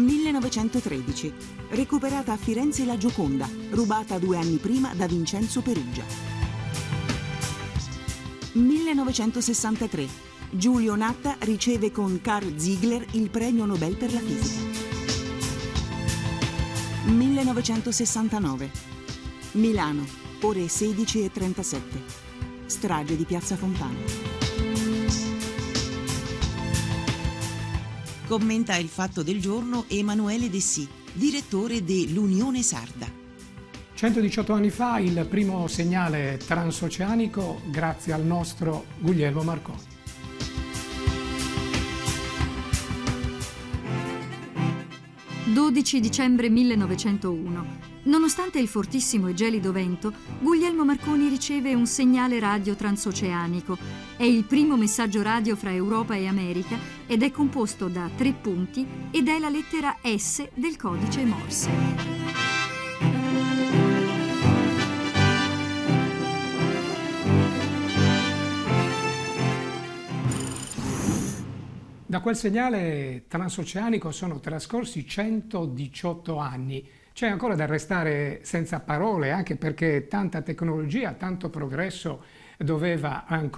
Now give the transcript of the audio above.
1913. Recuperata a Firenze la Gioconda, rubata due anni prima da Vincenzo Perugia. 1963. Giulio Natta riceve con Carl Ziegler il premio Nobel per la fisica. 1969. Milano, ore 16.37. Strage di Piazza Fontana. Commenta il fatto del giorno Emanuele Dessì, direttore dell'Unione Sarda. 118 anni fa il primo segnale transoceanico grazie al nostro Guglielmo Marconi. 12 dicembre 1901. Nonostante il fortissimo e gelido vento, Guglielmo Marconi riceve un segnale radio transoceanico. È il primo messaggio radio fra Europa e America ed è composto da tre punti ed è la lettera S del codice Morse. Da quel segnale transoceanico sono trascorsi 118 anni. C'è ancora da restare senza parole, anche perché tanta tecnologia, tanto progresso doveva ancora